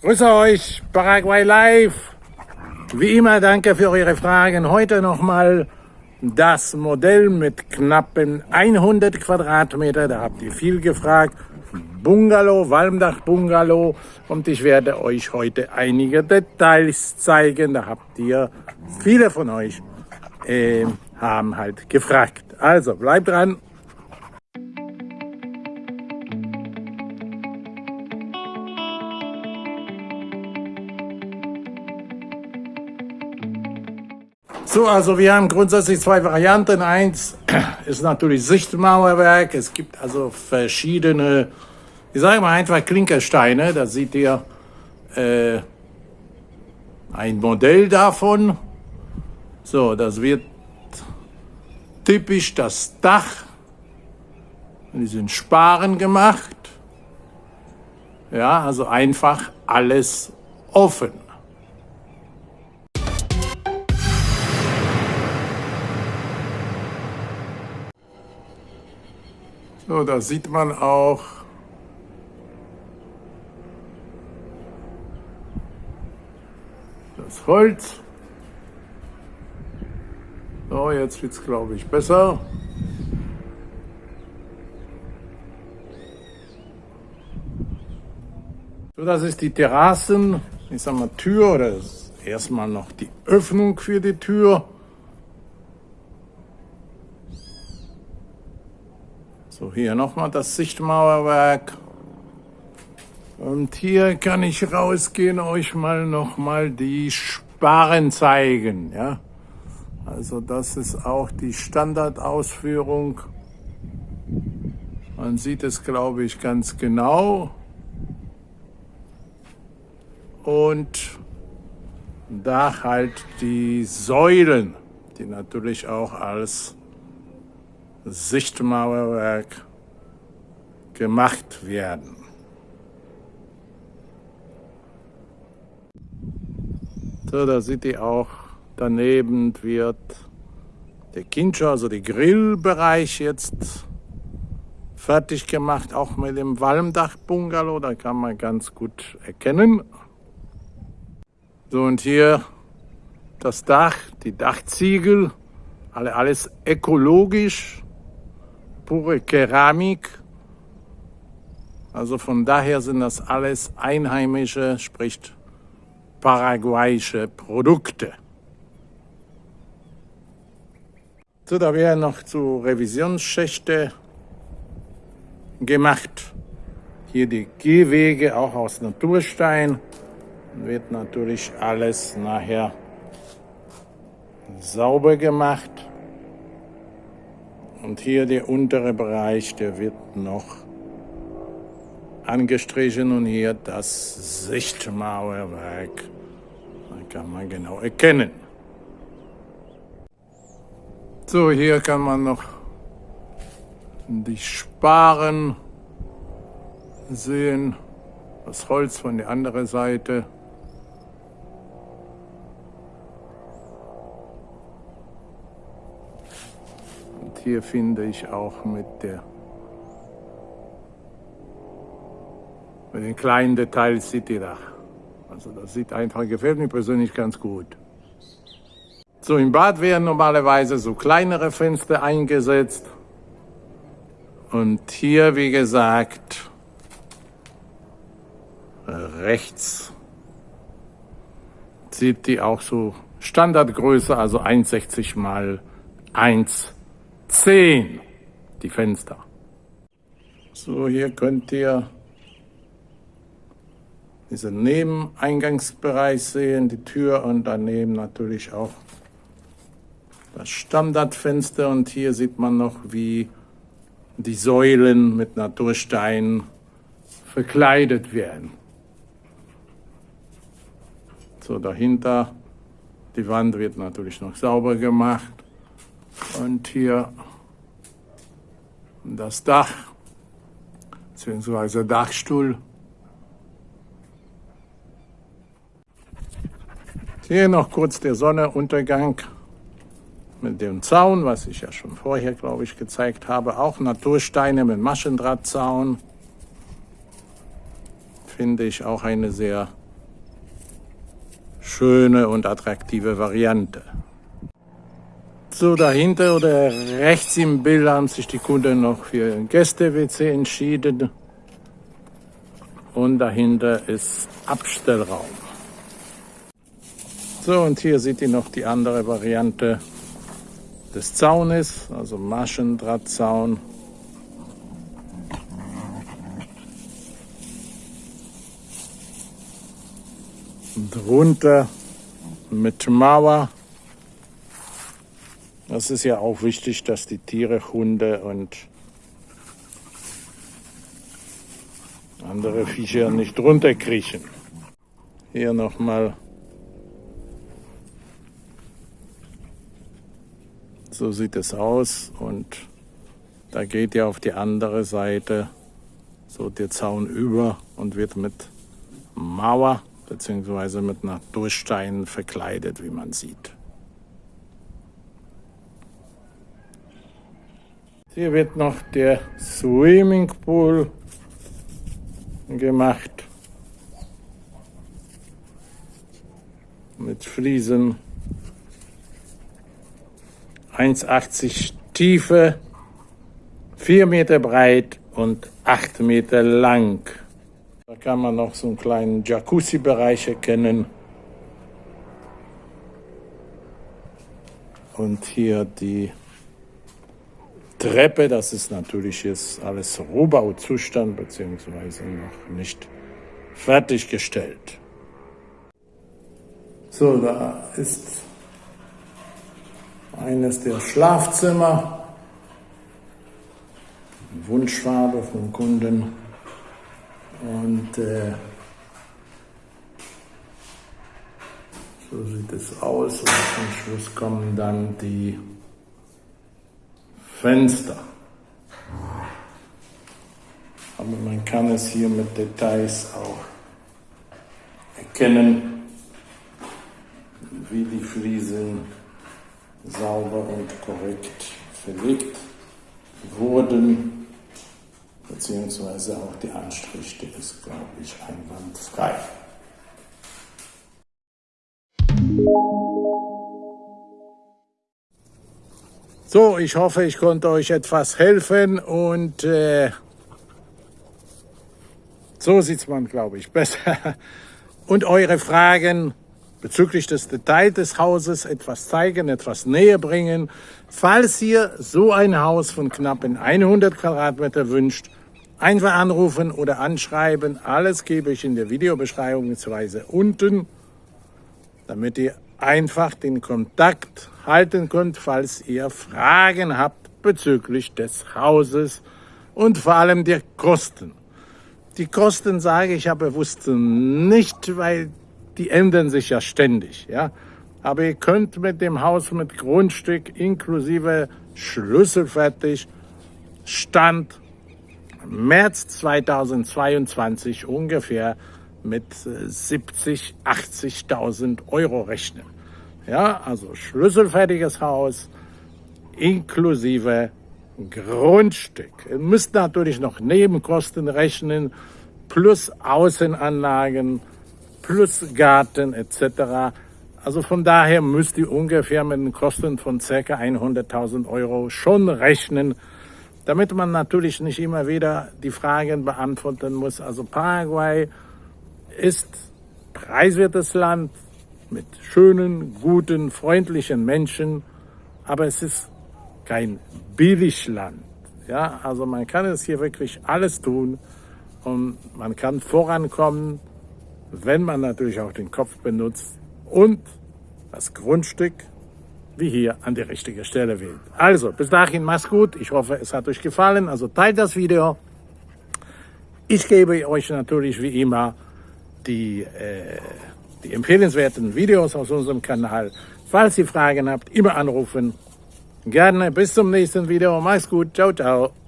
Grüße euch, Paraguay Live. Wie immer, danke für eure Fragen. Heute nochmal das Modell mit knappen 100 Quadratmeter. Da habt ihr viel gefragt. Bungalow, Walmdach-Bungalow. Und ich werde euch heute einige Details zeigen. Da habt ihr, viele von euch äh, haben halt gefragt. Also, bleibt dran. So, also wir haben grundsätzlich zwei Varianten. Eins ist natürlich Sichtmauerwerk. Es gibt also verschiedene, ich sage mal einfach Klinkersteine. Da seht ihr äh, ein Modell davon. So, das wird typisch das Dach. Die sind Sparen gemacht. Ja, also einfach alles offen. So, da sieht man auch das Holz. So, jetzt wird es, glaube ich, besser. So, das ist die Terrassen, ich sag mal Tür oder erstmal noch die Öffnung für die Tür. So, hier nochmal das Sichtmauerwerk. Und hier kann ich rausgehen, euch mal nochmal die Sparen zeigen. Ja? Also das ist auch die Standardausführung. Man sieht es, glaube ich, ganz genau. Und da halt die Säulen, die natürlich auch als Sichtmauerwerk gemacht werden. So, da seht ihr auch, daneben wird der Kincho, also der Grillbereich jetzt fertig gemacht, auch mit dem Walmdach-Bungalow, da kann man ganz gut erkennen. So, und hier das Dach, die Dachziegel, alle, alles ökologisch pure Keramik. Also von daher sind das alles einheimische, sprich paraguayische Produkte. So, da werden noch zu Revisionsschächte gemacht. Hier die Gehwege auch aus Naturstein. Wird natürlich alles nachher sauber gemacht. Und hier der untere Bereich, der wird noch angestrichen und hier das Sichtmauerwerk. Da kann man genau erkennen. So, hier kann man noch die Sparen sehen, das Holz von der anderen Seite. Hier finde ich auch mit der mit den kleinen Details Citydach. Also das sieht einfach, gefällt mir persönlich ganz gut. So im Bad werden normalerweise so kleinere Fenster eingesetzt. Und hier, wie gesagt, rechts sieht die auch so Standardgröße, also 1,60 mal 1 10, die Fenster. So, hier könnt ihr diesen Nebeneingangsbereich sehen, die Tür und daneben natürlich auch das Standardfenster. Und hier sieht man noch, wie die Säulen mit Natursteinen verkleidet werden. So, dahinter, die Wand wird natürlich noch sauber gemacht. Und hier das Dach, beziehungsweise Dachstuhl. Hier noch kurz der Sonnenuntergang mit dem Zaun, was ich ja schon vorher, glaube ich, gezeigt habe. Auch Natursteine mit Maschendrahtzaun. Finde ich auch eine sehr schöne und attraktive Variante. So dahinter oder rechts im Bild haben sich die Kunden noch für Gäste-WC entschieden. Und dahinter ist Abstellraum. So, und hier seht ihr noch die andere Variante des Zaunes, also Maschendrahtzaun. Drunter mit Mauer. Das ist ja auch wichtig, dass die Tiere, Hunde und andere Viecher nicht runterkriechen. Hier nochmal. So sieht es aus und da geht ja auf die andere Seite so der Zaun über und wird mit Mauer beziehungsweise mit einer Durchstein verkleidet, wie man sieht. Hier wird noch der Swimmingpool gemacht mit Fliesen 1,80 Tiefe, 4 Meter breit und 8 Meter lang. Da kann man noch so einen kleinen Jacuzzi-Bereich erkennen. Und hier die Treppe, das ist natürlich jetzt alles Rohbauzustand beziehungsweise noch nicht fertiggestellt. So, da ist eines der Schlafzimmer, Wunschfarbe vom Kunden. Und äh, so sieht es aus. Und zum Schluss kommen dann die Fenster. Aber man kann es hier mit Details auch erkennen, wie die Fliesen sauber und korrekt verlegt wurden, beziehungsweise auch die Anstriche ist, glaube ich, einwandfrei. So, ich hoffe, ich konnte euch etwas helfen und äh, so sieht man, glaube ich, besser. Und eure Fragen bezüglich des Details des Hauses etwas zeigen, etwas näher bringen. Falls ihr so ein Haus von knapp 100 Quadratmeter wünscht, einfach anrufen oder anschreiben. Alles gebe ich in der Videobeschreibung bzw. unten, damit ihr einfach den Kontakt halten könnt, falls ihr Fragen habt bezüglich des Hauses und vor allem der Kosten. Die Kosten sage ich ja bewusst nicht, weil die ändern sich ja ständig. Ja? Aber ihr könnt mit dem Haus mit Grundstück inklusive Schlüsselfertig Stand März 2022 ungefähr mit 70, äh, 80.000 Euro rechnen. Ja, also schlüsselfertiges Haus inklusive Grundstück. Ihr müsst natürlich noch Nebenkosten rechnen, plus Außenanlagen, plus Garten etc. Also von daher müsst ihr ungefähr mit den Kosten von ca. 100.000 Euro schon rechnen, damit man natürlich nicht immer wieder die Fragen beantworten muss. Also Paraguay ist preiswertes Land mit schönen, guten, freundlichen Menschen, aber es ist kein Billigland. Ja, also man kann es hier wirklich alles tun und man kann vorankommen, wenn man natürlich auch den Kopf benutzt und das Grundstück wie hier an die richtige Stelle wählt. Also, bis dahin, mach's gut. Ich hoffe, es hat euch gefallen. Also teilt das Video. Ich gebe euch natürlich wie immer die, äh, die empfehlenswerten Videos aus unserem Kanal. Falls ihr Fragen habt, immer anrufen. Gerne. Bis zum nächsten Video. Mach's gut. Ciao, ciao.